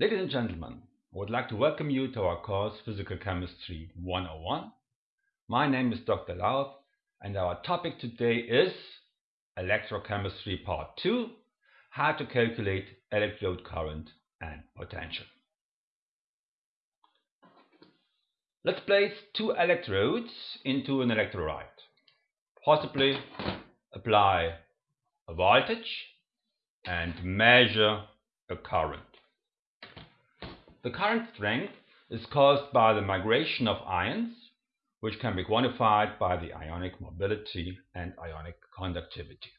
Ladies and gentlemen, I would like to welcome you to our course Physical Chemistry 101. My name is Dr. Lauth and our topic today is Electrochemistry Part 2 How to calculate electrode current and potential. Let's place two electrodes into an electrolyte. Possibly apply a voltage and measure a current. The current strength is caused by the migration of ions, which can be quantified by the ionic mobility and ionic conductivity.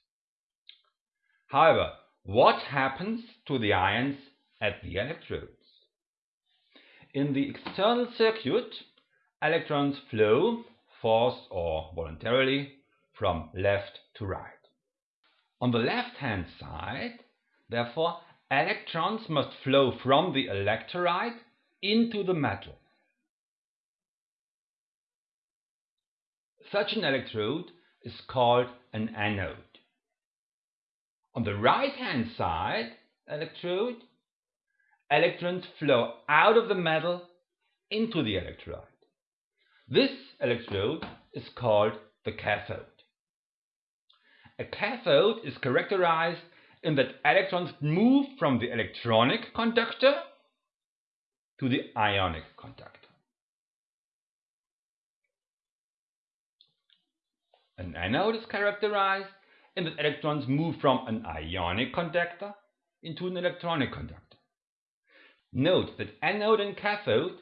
However, what happens to the ions at the electrodes? In the external circuit, electrons flow, forced or voluntarily, from left to right. On the left-hand side, therefore, electrons must flow from the electrolyte into the metal. Such an electrode is called an anode. On the right-hand side electrode, electrons flow out of the metal into the electrolyte. This electrode is called the cathode. A cathode is characterized in that electrons move from the electronic conductor to the ionic conductor. An anode is characterized in that electrons move from an ionic conductor into an electronic conductor. Note that anode and cathode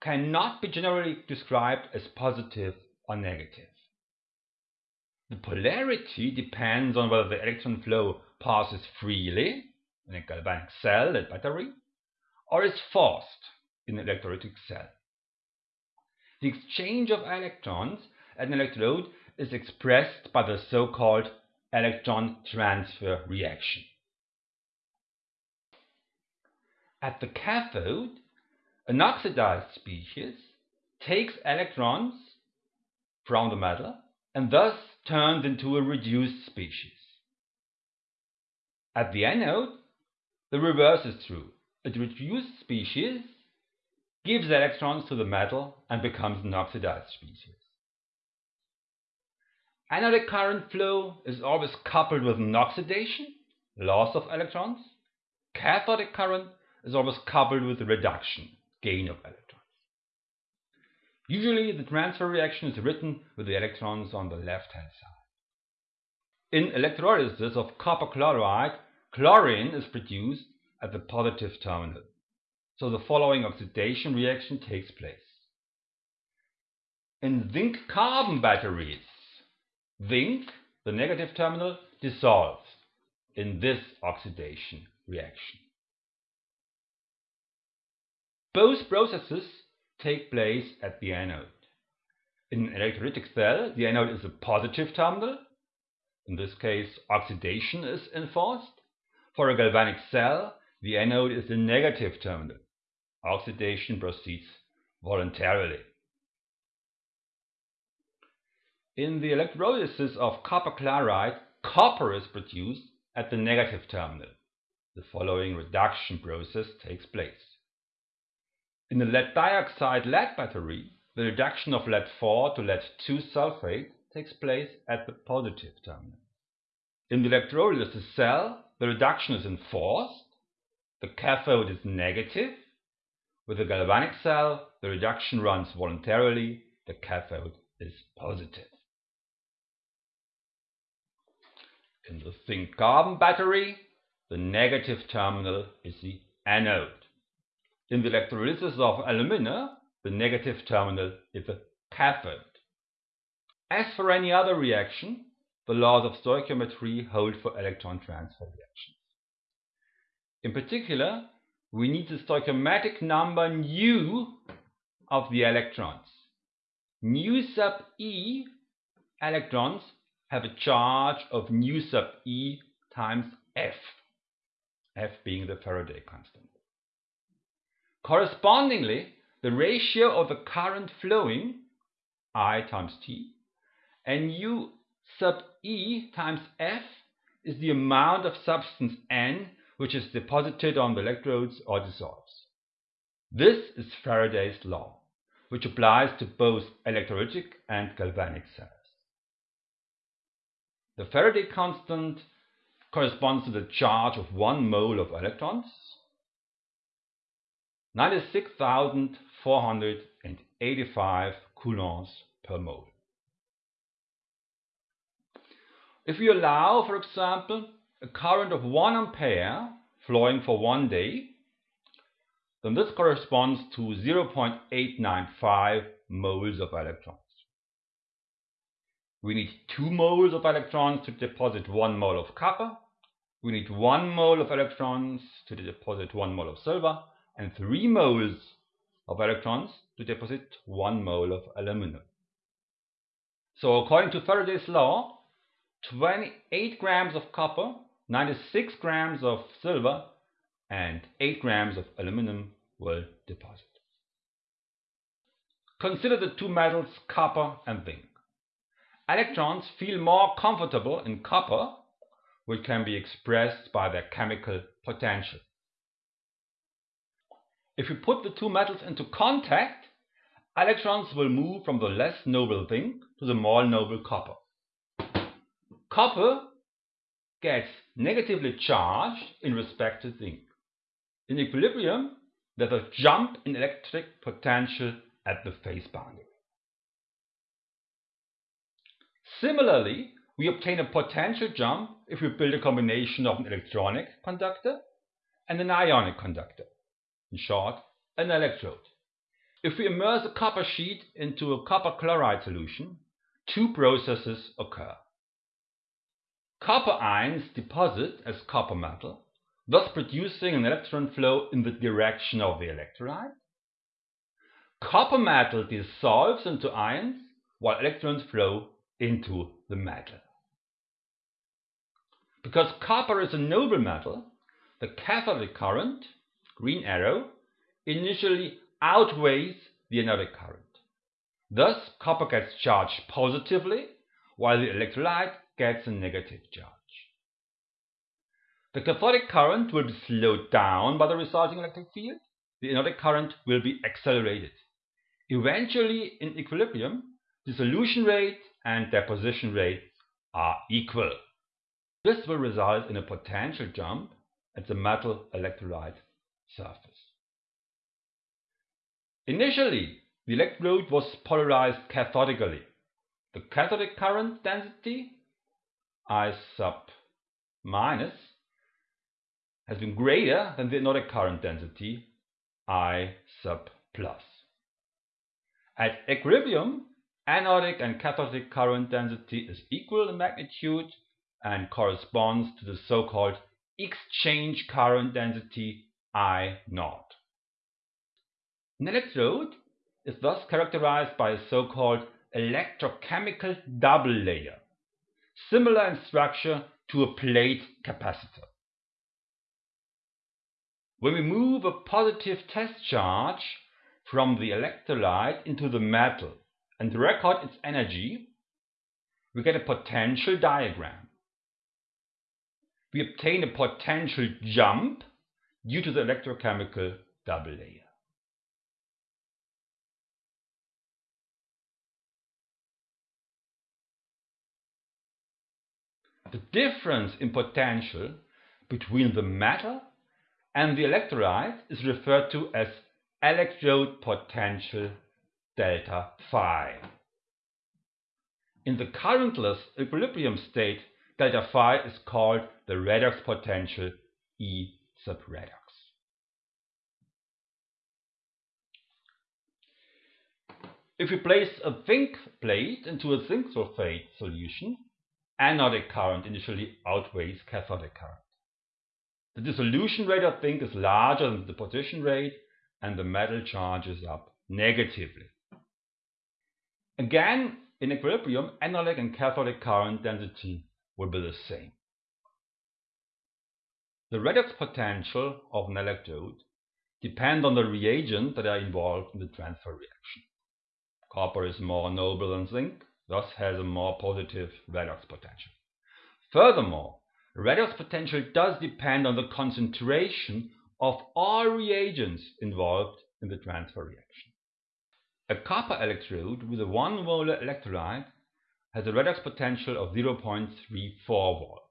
cannot be generally described as positive or negative. The polarity depends on whether the electron flow passes freely in a galvanic cell, a battery, or is forced in an electrolytic cell. The exchange of electrons at an electrode is expressed by the so-called electron transfer reaction. At the cathode, an oxidized species takes electrons from the metal and thus turns into a reduced species. At the anode, the reverse is true. It reduced species gives electrons to the metal and becomes an oxidized species. Anodic current flow is always coupled with an oxidation, loss of electrons. Cathodic current is always coupled with a reduction, gain of electrons. Usually the transfer reaction is written with the electrons on the left-hand side. In electrolysis of copper chloride, chlorine is produced at the positive terminal. So the following oxidation reaction takes place. In zinc carbon batteries, zinc, the negative terminal, dissolves in this oxidation reaction. Both processes take place at the anode. In an electrolytic cell, the anode is a positive terminal. In this case, oxidation is enforced. For a galvanic cell, the anode is the negative terminal. Oxidation proceeds voluntarily. In the electrolysis of copper chloride, copper is produced at the negative terminal. The following reduction process takes place. In the lead dioxide lead battery, the reduction of lead-4 to lead-2 sulfate takes place at the positive terminal. In the electrolysis cell, the reduction is enforced, the cathode is negative. With the galvanic cell, the reduction runs voluntarily, the cathode is positive. In the zinc carbon battery, the negative terminal is the anode. In the electrolysis of alumina, the negative terminal is the cathode. As for any other reaction, the laws of stoichiometry hold for electron transfer reactions. In particular, we need the stoichiometric number nu of the electrons. Nu sub e electrons have a charge of nu sub e times F, F being the Faraday constant. Correspondingly, the ratio of the current flowing, I times T, and nu sub E times F is the amount of substance N which is deposited on the electrodes or dissolves. This is Faraday's law, which applies to both electrolytic and galvanic cells. The Faraday constant corresponds to the charge of one mole of electrons, 96,485 coulombs per mole. If we allow, for example, a current of 1 ampere flowing for one day, then this corresponds to 0.895 moles of electrons. We need 2 moles of electrons to deposit 1 mole of copper. We need 1 mole of electrons to deposit 1 mole of silver and 3 moles of electrons to deposit 1 mole of aluminum. So according to Faraday's law, 28 grams of copper, 96 grams of silver and 8 grams of aluminum will deposit. Consider the two metals copper and zinc. Electrons feel more comfortable in copper, which can be expressed by their chemical potential. If we put the two metals into contact, electrons will move from the less noble zinc to the more noble copper. Copper gets negatively charged in respect to zinc. In equilibrium, there's a jump in electric potential at the phase boundary. Similarly, we obtain a potential jump if we build a combination of an electronic conductor and an ionic conductor. In short, an electrode. If we immerse a copper sheet into a copper chloride solution, two processes occur. Copper ions deposit as copper metal, thus producing an electron flow in the direction of the electrolyte. Copper metal dissolves into ions while electrons flow into the metal. Because copper is a noble metal, the cathodic current, green arrow, initially outweighs the anodic current. Thus, copper gets charged positively, while the electrolyte gets a negative charge. The cathodic current will be slowed down by the resulting electric field. The anodic current will be accelerated. Eventually, in equilibrium, the solution rate and deposition rate are equal. This will result in a potential jump at the metal electrolyte surface. Initially, the electrode was polarized cathodically. The cathodic current density I sub minus has been greater than the anodic current density I sub plus. At equilibrium, anodic and cathodic current density is equal in magnitude and corresponds to the so-called exchange current density I naught. An electrode is thus characterized by a so-called electrochemical double layer, similar in structure to a plate capacitor. When we move a positive test charge from the electrolyte into the metal and record its energy, we get a potential diagram. We obtain a potential jump due to the electrochemical double layer. The difference in potential between the metal and the electrolyte is referred to as electrode potential delta phi. In the currentless equilibrium state, delta phi is called the redox potential E sub redox. If we place a zinc plate into a zinc sulfate solution, anodic current initially outweighs cathodic current. The dissolution rate of zinc is larger than the deposition rate and the metal charges up negatively. Again, in equilibrium, anodic and cathodic current density will be the same. The redox potential of an electrode depends on the reagents that are involved in the transfer reaction. Copper is more noble than zinc, thus has a more positive redox potential. Furthermore, redox potential does depend on the concentration of all reagents involved in the transfer reaction. A copper electrode with a 1 molar electrolyte has a redox potential of 0.34 volts.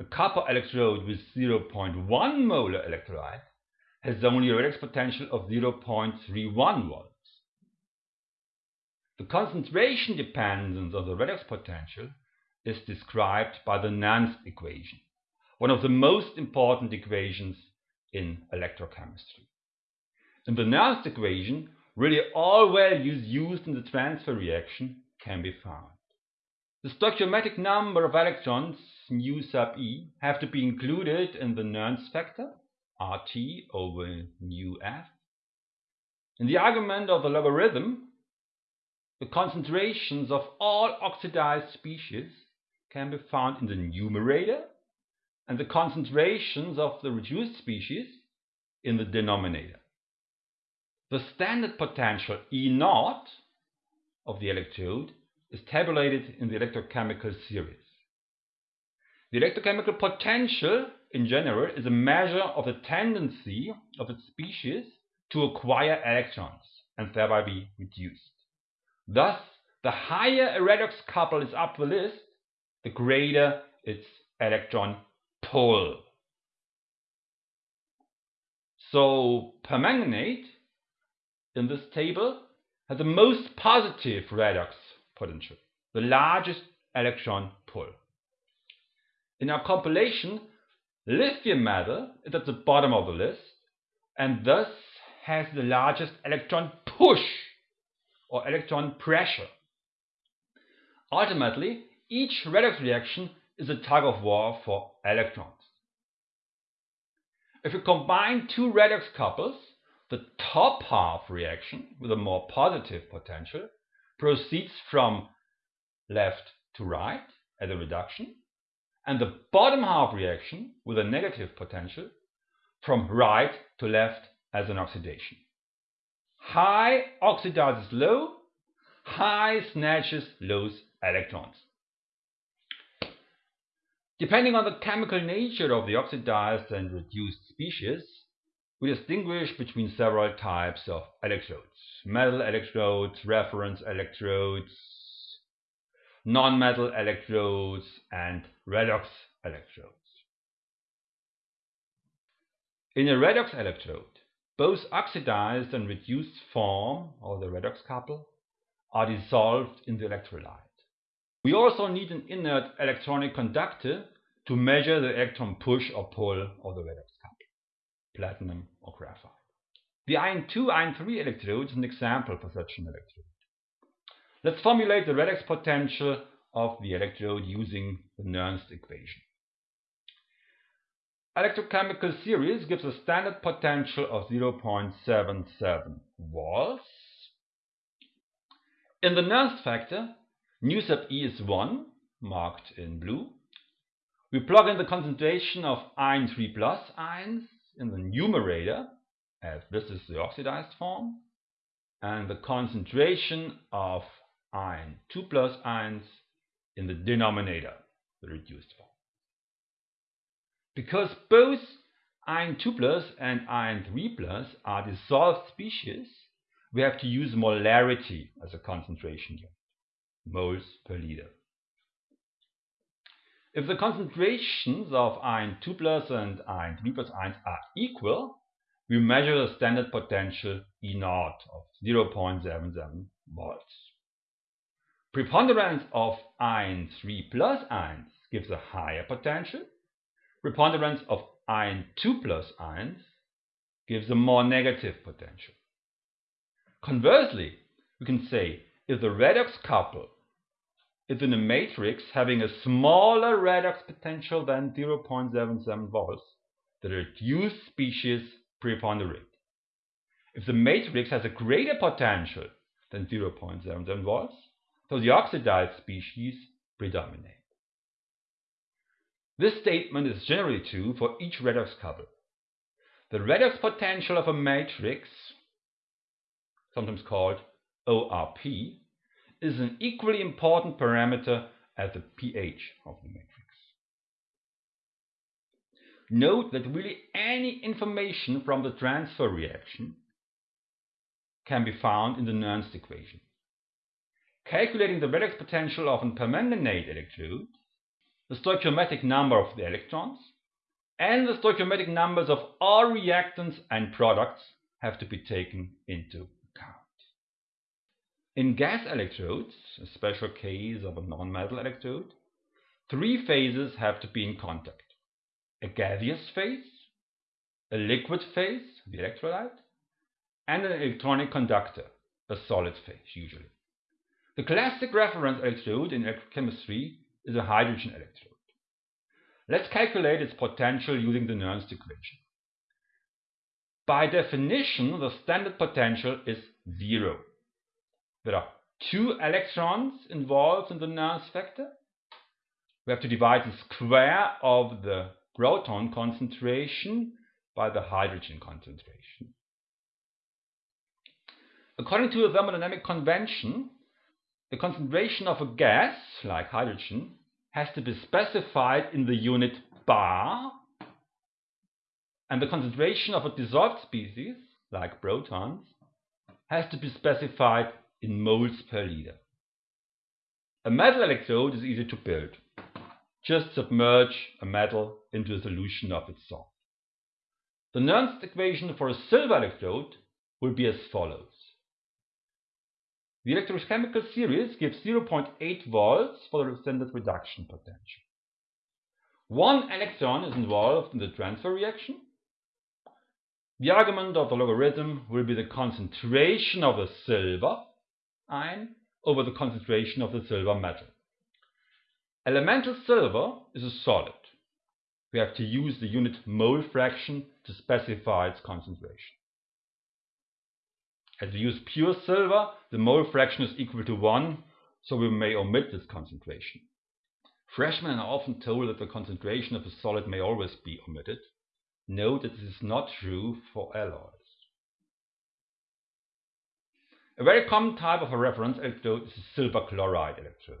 A copper electrode with 0.1 molar electrolyte has only a redox potential of 0.31 volts. The concentration dependence of the redox potential is described by the Nernst equation, one of the most important equations in electrochemistry. In the Nernst equation, really all values used in the transfer reaction can be found. The stoichiometric number of electrons, nu sub e, have to be included in the Nernst factor, RT over nu F. In the argument of the logarithm, the concentrations of all oxidized species can be found in the numerator and the concentrations of the reduced species in the denominator. The standard potential E 0 of the electrode is tabulated in the electrochemical series. The electrochemical potential in general is a measure of the tendency of a species to acquire electrons and thereby be reduced. Thus, the higher a redox couple is up the list, the greater its electron pull. So permanganate in this table has the most positive redox potential, the largest electron pull. In our compilation, lithium metal is at the bottom of the list and thus has the largest electron push or electron pressure. Ultimately, each redox reaction is a tug of war for electrons. If you combine two redox couples, the top half reaction with a more positive potential proceeds from left to right as a reduction, and the bottom half reaction with a negative potential from right to left as an oxidation. High oxidizes low, high snatches low electrons. Depending on the chemical nature of the oxidized and reduced species, we distinguish between several types of electrodes. Metal electrodes, reference electrodes, non-metal electrodes, and redox electrodes. In a redox electrode, both oxidized and reduced form, or the redox couple, are dissolved in the electrolyte. We also need an inert electronic conductor to measure the electron push or pull of the redox couple, platinum or graphite. The iron 2 iron 3 electrode is an example for such an electrode. Let's formulate the redox potential of the electrode using the Nernst equation. Electrochemical series gives a standard potential of 0.77 volts. In the Nernst factor, nu sub E is 1, marked in blue. We plug in the concentration of iron 3 plus ions in the numerator, as this is the oxidized form, and the concentration of iron 2 plus ions in the denominator, the reduced form. Because both iron 2 plus and iron 3 plus are dissolved species, we have to use molarity as a concentration unit, moles per liter. If the concentrations of iron 2 plus and iron 3 plus ions are equal, we measure the standard potential E 0 of 0.77 volts. Preponderance of iron 3 plus ions gives a higher potential. Preponderance of iron 2 plus ions gives a more negative potential. Conversely, we can say if the redox couple is in a matrix having a smaller redox potential than 0.77 volts, the reduced species preponderate. If the matrix has a greater potential than 0.77 volts, so the oxidized species predominate. This statement is generally true for each redox couple. The redox potential of a matrix, sometimes called ORP, is an equally important parameter as the pH of the matrix. note that really any information from the transfer reaction can be found in the Nernst equation. Calculating the redox potential of a permanganate electrode, the stoichiometric number of the electrons, and the stoichiometric numbers of all reactants and products have to be taken into account. In gas electrodes, a special case of a non-metal electrode, three phases have to be in contact. A gaseous phase, a liquid phase, the electrolyte, and an electronic conductor, a solid phase usually. The classic reference electrode in electrochemistry is a hydrogen electrode. Let's calculate its potential using the Nernst equation. By definition, the standard potential is zero. There are two electrons involved in the Nernst factor. We have to divide the square of the proton concentration by the hydrogen concentration. According to the thermodynamic convention, the concentration of a gas, like hydrogen, has to be specified in the unit bar, and the concentration of a dissolved species, like protons, has to be specified in moles per liter. A metal electrode is easy to build. Just submerge a metal into a solution of its salt. The Nernst equation for a silver electrode will be as follows. The electrochemical series gives 0.8 volts for the standard reduction potential. One electron is involved in the transfer reaction. The argument of the logarithm will be the concentration of the silver ion over the concentration of the silver metal. Elemental silver is a solid. We have to use the unit mole fraction to specify its concentration. As we use pure silver, the mole fraction is equal to 1, so we may omit this concentration. Freshmen are often told that the concentration of a solid may always be omitted. Note that this is not true for alloys. A very common type of a reference electrode is a silver chloride electrode.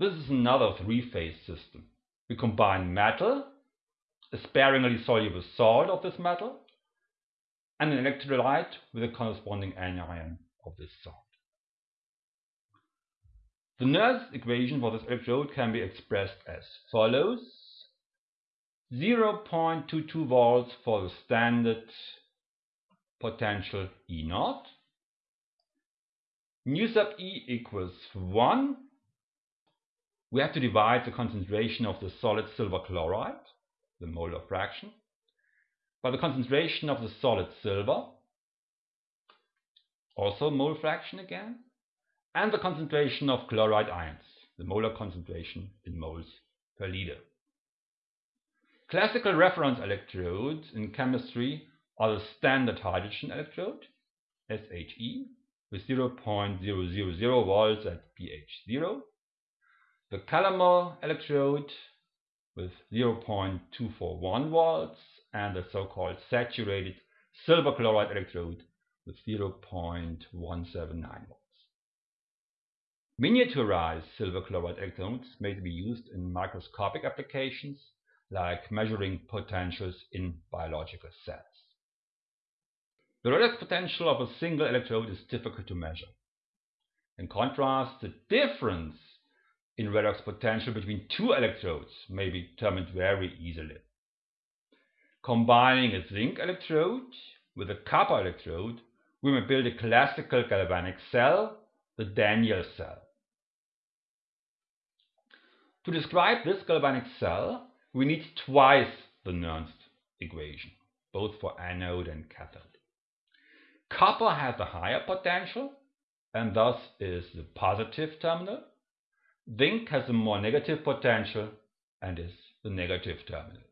This is another three-phase system. We combine metal, a sparingly soluble salt of this metal, and an electrolyte with a corresponding anion of this sort. The Nernst equation for this electrode can be expressed as follows. 0.22 volts for the standard potential E naught. nu sub E equals 1. We have to divide the concentration of the solid silver chloride, the molar fraction, by the concentration of the solid silver, also mole fraction again, and the concentration of chloride ions, the molar concentration in moles per liter. Classical reference electrodes in chemistry are the standard hydrogen electrode, SHE, with 0.000 volts at pH 0, the calomel electrode with 0.241 volts and the so-called saturated silver chloride electrode with 0.179 volts. Miniaturized silver chloride electrodes may be used in microscopic applications like measuring potentials in biological cells. The redox potential of a single electrode is difficult to measure. In contrast, the difference in redox potential between two electrodes may be determined very easily. Combining a zinc electrode with a copper electrode, we may build a classical galvanic cell, the Daniell cell. To describe this galvanic cell, we need twice the Nernst equation, both for anode and cathode. Copper has a higher potential and thus is the positive terminal. Zinc has a more negative potential and is the negative terminal.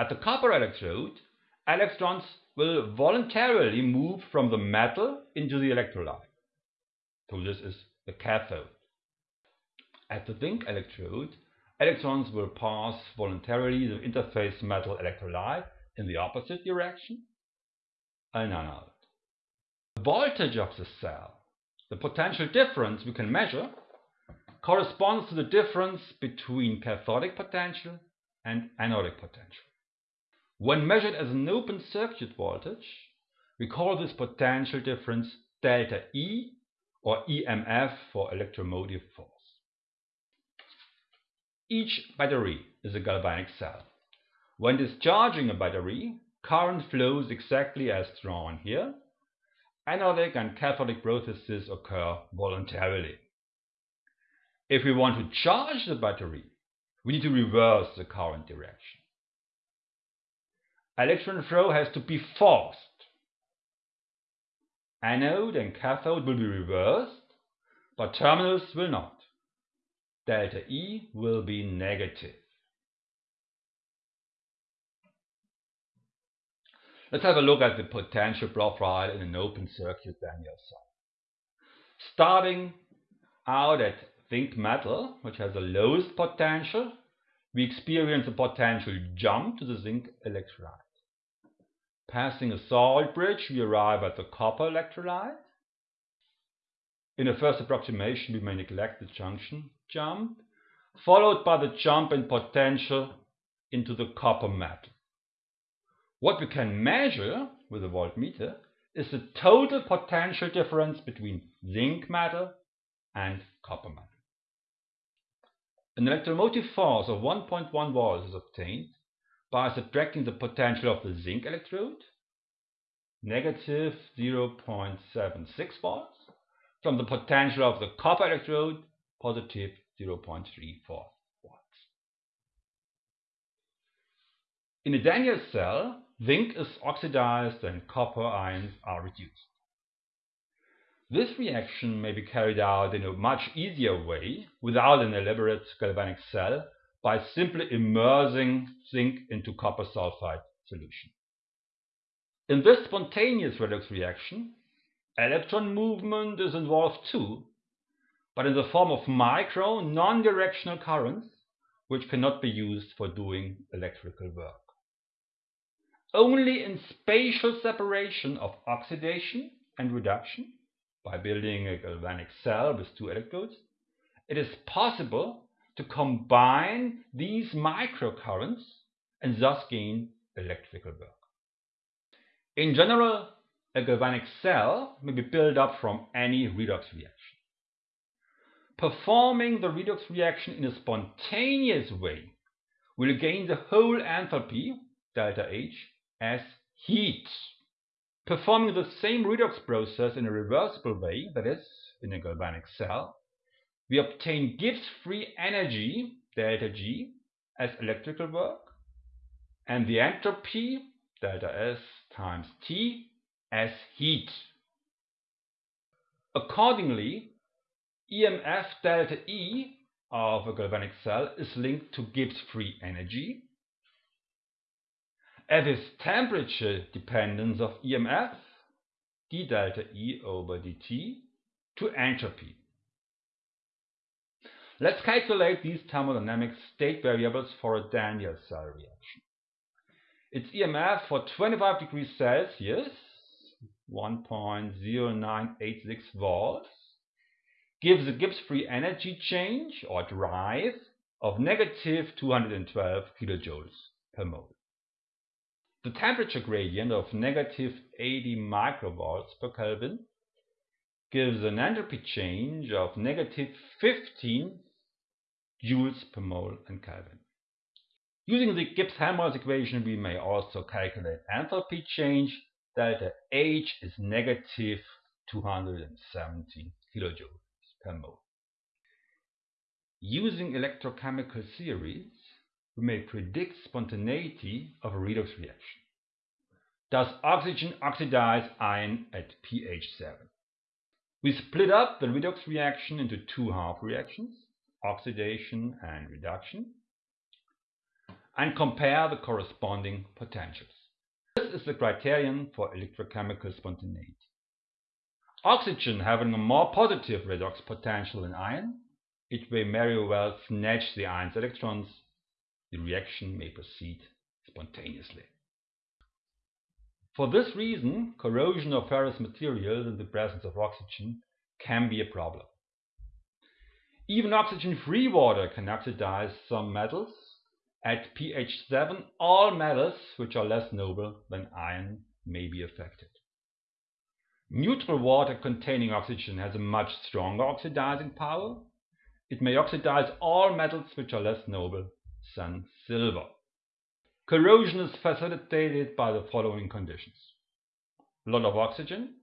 At the copper electrode, electrons will voluntarily move from the metal into the electrolyte. So this is the cathode. At the zinc electrode, electrons will pass voluntarily the interface metal electrolyte in the opposite direction, and anode. The voltage of the cell, the potential difference we can measure, corresponds to the difference between cathodic potential and anodic potential. When measured as an open circuit voltage, we call this potential difference delta E or EMF for electromotive force. Each battery is a galvanic cell. When discharging a battery, current flows exactly as drawn here. Anodic and cathodic processes occur voluntarily. If we want to charge the battery, we need to reverse the current direction. Electron flow has to be forced. Anode and cathode will be reversed, but terminals will not. Delta E will be negative. Let's have a look at the potential profile in an open circuit Daniell cell. Starting out at zinc metal, which has the lowest potential, we experience a potential jump to the zinc electrolyte. Passing a salt bridge, we arrive at the copper electrolyte. In a first approximation, we may neglect the junction jump, followed by the jump in potential into the copper metal. What we can measure with a voltmeter is the total potential difference between zinc metal and copper metal. An electromotive force of 1.1 volts is obtained by subtracting the potential of the zinc electrode, negative 0.76 volts, from the potential of the copper electrode, positive 0.34 volts. In a Daniell cell, zinc is oxidized and copper ions are reduced. This reaction may be carried out in a much easier way without an elaborate galvanic cell by simply immersing zinc into copper sulfide solution. In this spontaneous redox reaction, electron movement is involved too, but in the form of micro non-directional currents which cannot be used for doing electrical work. Only in spatial separation of oxidation and reduction, by building a galvanic cell with two electrodes, it is possible to combine these microcurrents and thus gain electrical work. In general, a galvanic cell may be built up from any redox reaction. Performing the redox reaction in a spontaneous way will gain the whole enthalpy, delta H, as heat. Performing the same redox process in a reversible way, that is, in a galvanic cell, we obtain Gibbs free energy, delta G, as electrical work, and the entropy, delta S times T, as heat. Accordingly, EMF delta E of a galvanic cell is linked to Gibbs free energy at this temperature dependence of EMF, d delta E over dt, to entropy. Let's calculate these thermodynamic state variables for a Daniell cell reaction. Its EMF for 25 degrees Celsius, 1.0986 volts, gives a Gibbs free energy change or drive of negative 212 kilojoules per mole. The temperature gradient of negative 80 microvolts per Kelvin gives an entropy change of negative 15 joules per mole and Kelvin. Using the Gibbs-Helmholtz equation, we may also calculate enthalpy change. Delta H is negative 217 kilojoules per mole. Using electrochemical theories, we may predict spontaneity of a redox reaction. Does oxygen oxidize iron at pH 7? We split up the redox reaction into two half reactions, oxidation and reduction, and compare the corresponding potentials. This is the criterion for electrochemical spontaneity. Oxygen having a more positive redox potential than iron, it may very well snatch the iron's electrons the reaction may proceed spontaneously. For this reason, corrosion of ferrous materials in the presence of oxygen can be a problem. Even oxygen-free water can oxidize some metals. At pH 7, all metals which are less noble than iron may be affected. Neutral water containing oxygen has a much stronger oxidizing power. It may oxidize all metals which are less noble than silver. Corrosion is facilitated by the following conditions. A lot of oxygen,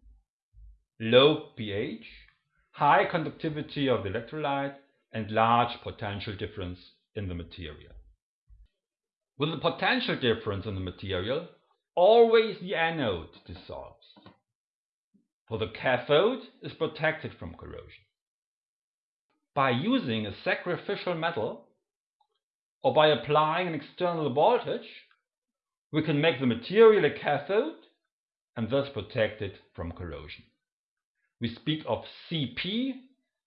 low pH, high conductivity of the electrolyte, and large potential difference in the material. With the potential difference in the material, always the anode dissolves. For the cathode is protected from corrosion. By using a sacrificial metal or by applying an external voltage, we can make the material a cathode and thus protect it from corrosion. We speak of CP,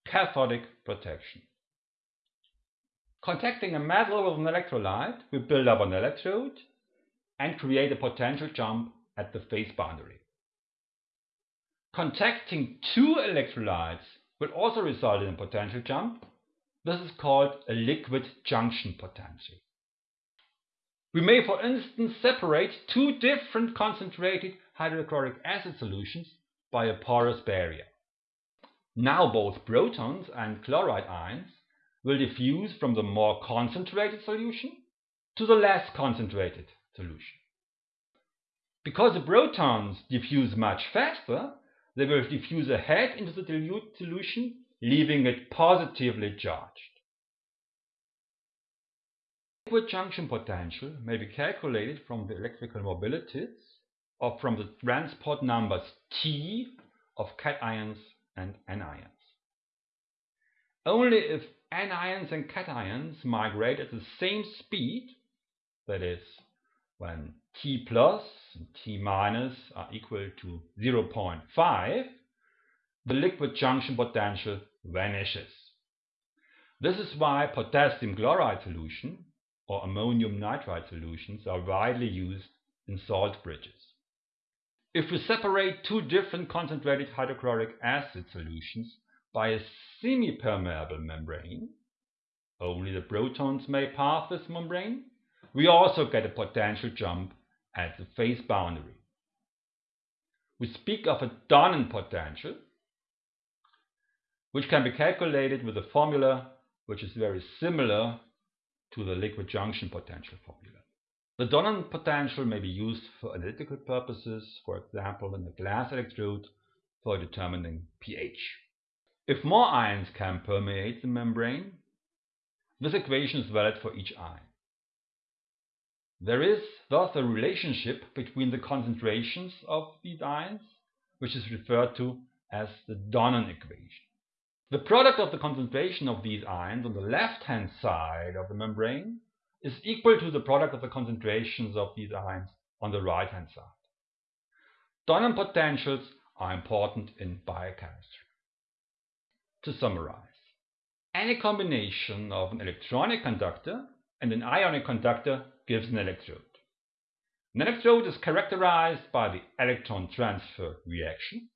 cathodic protection. Contacting a metal with an electrolyte, we build up an electrode and create a potential jump at the phase boundary. Contacting two electrolytes will also result in a potential jump. This is called a liquid junction potential. We may, for instance, separate two different concentrated hydrochloric acid solutions by a porous barrier. Now both protons and chloride ions will diffuse from the more concentrated solution to the less concentrated solution. Because the protons diffuse much faster, they will diffuse ahead into the dilute solution, leaving it positively charged. Liquid junction potential may be calculated from the electrical mobilities or from the transport numbers T of cations and anions. Only if anions and cations migrate at the same speed, that is, when T plus and T minus are equal to 0.5, the liquid junction potential vanishes. This is why potassium chloride solution or ammonium nitrite solutions are widely used in salt bridges. If we separate two different concentrated hydrochloric acid solutions by a semi-permeable membrane, only the protons may pass this membrane, we also get a potential jump at the phase boundary. We speak of a Donnan potential, which can be calculated with a formula which is very similar to the liquid junction potential formula. The Donnan potential may be used for analytical purposes, for example in a glass electrode for determining pH. If more ions can permeate the membrane, this equation is valid for each ion. There is thus a relationship between the concentrations of these ions, which is referred to as the Donnan equation. The product of the concentration of these ions on the left-hand side of the membrane is equal to the product of the concentrations of these ions on the right hand side. Donnan potentials are important in biochemistry. To summarize, any combination of an electronic conductor and an ionic conductor gives an electrode. An electrode is characterized by the electron transfer reaction.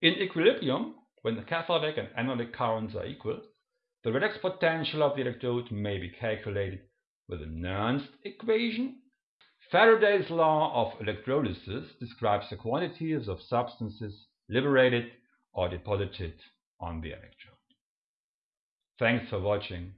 In equilibrium, when the cathodic and anodic currents are equal, the redox potential of the electrode may be calculated with a Nernst equation. Faraday's law of electrolysis describes the quantities of substances liberated or deposited on the electrode. Thanks for watching.